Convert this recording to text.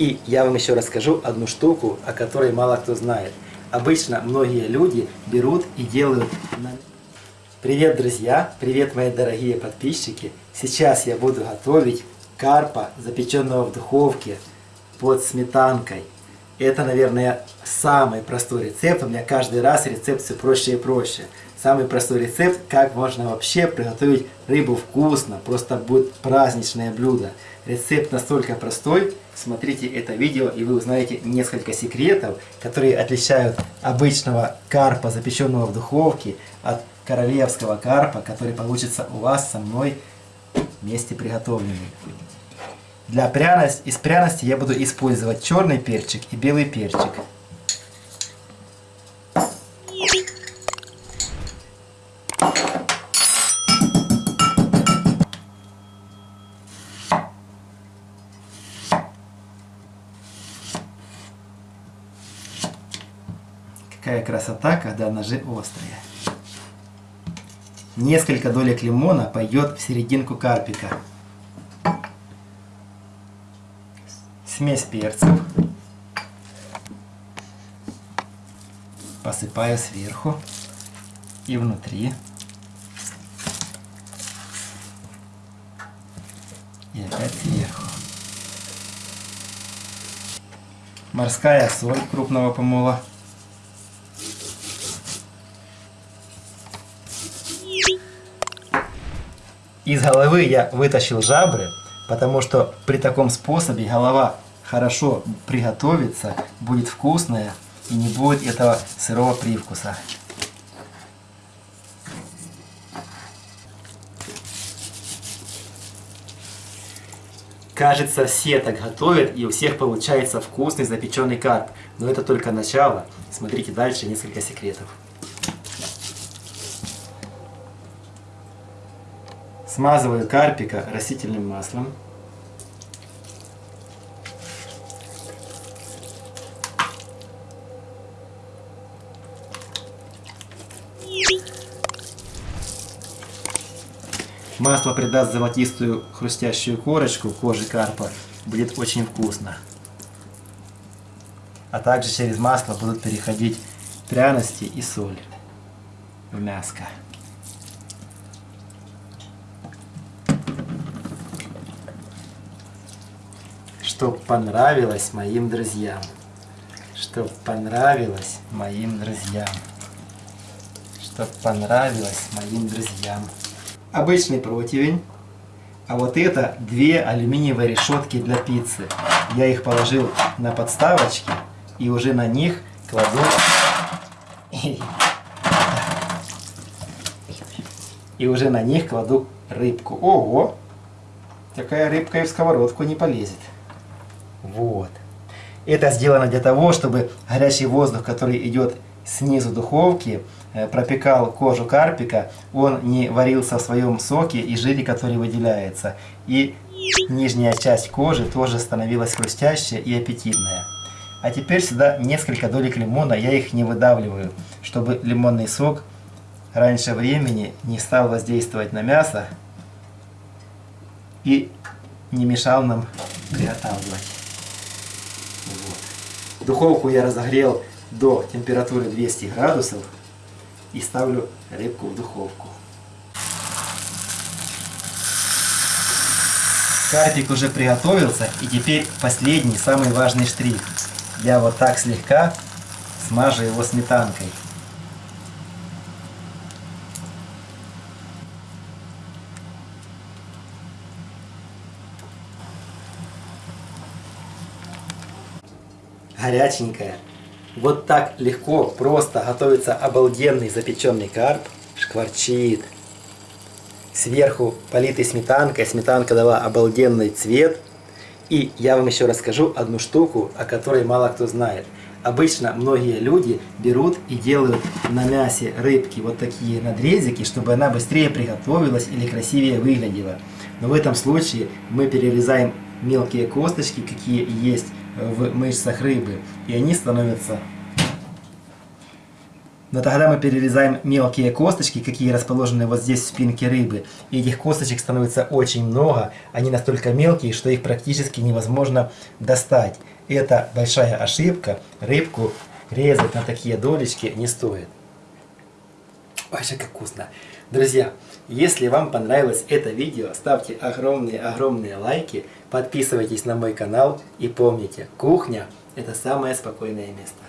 И я вам еще расскажу одну штуку, о которой мало кто знает. Обычно многие люди берут и делают... Привет, друзья! Привет, мои дорогие подписчики! Сейчас я буду готовить карпа, запеченного в духовке под сметанкой. Это, наверное, самый простой рецепт. У меня каждый раз рецепт все проще и проще. Самый простой рецепт, как можно вообще приготовить рыбу вкусно. Просто будет праздничное блюдо. Рецепт настолько простой. Смотрите это видео и вы узнаете несколько секретов, которые отличают обычного карпа, запеченного в духовке, от королевского карпа, который получится у вас со мной вместе приготовленный. Для пряности, из пряности я буду использовать черный перчик и белый перчик. Какая красота, когда ножи острые. Несколько долек лимона пойдет в серединку карпика. Смесь перцев. Посыпаю сверху и внутри. И опять сверху. Морская соль крупного помола. Из головы я вытащил жабры, потому что при таком способе голова хорошо приготовится, будет вкусная и не будет этого сырого привкуса. Кажется, все так готовят, и у всех получается вкусный запеченный карп. Но это только начало. Смотрите дальше несколько секретов. Смазываю карпика растительным маслом. Масло придаст золотистую хрустящую корочку кожи карпа. Будет очень вкусно. А также через масло будут переходить пряности и соль в мяско. Чтоб понравилось моим друзьям. Чтоб понравилось моим друзьям. Чтоб понравилось моим друзьям. Обычный противень. А вот это две алюминиевые решетки для пиццы. Я их положил на подставочки и уже на них кладу и уже на них кладу рыбку. Ого! Такая рыбка и в сковородку не полезет. Вот. Это сделано для того, чтобы горячий воздух, который идет снизу духовки, э, пропекал кожу карпика, он не варился в своем соке и жире, который выделяется. И нижняя часть кожи тоже становилась хрустящая и аппетитная. А теперь сюда несколько долек лимона, я их не выдавливаю, чтобы лимонный сок раньше времени не стал воздействовать на мясо и не мешал нам приготавливать. Духовку я разогрел до температуры 200 градусов и ставлю рыбку в духовку. Карпик уже приготовился и теперь последний, самый важный штрих. Я вот так слегка смажу его сметанкой. Горяченькая. Вот так легко, просто готовится обалденный запеченный карп. Шкварчит. Сверху политый сметанкой. Сметанка дала обалденный цвет. И я вам еще расскажу одну штуку, о которой мало кто знает. Обычно многие люди берут и делают на мясе рыбки вот такие надрезики, чтобы она быстрее приготовилась или красивее выглядела. Но в этом случае мы перерезаем мелкие косточки, какие есть в мышцах рыбы, и они становятся Но тогда мы перерезаем мелкие косточки, какие расположены вот здесь в спинке рыбы. И этих косточек становится очень много. Они настолько мелкие, что их практически невозможно достать. Это большая ошибка. Рыбку резать на такие долечки не стоит. Вообще как вкусно. Друзья, если вам понравилось это видео, ставьте огромные-огромные лайки, подписывайтесь на мой канал и помните, кухня это самое спокойное место.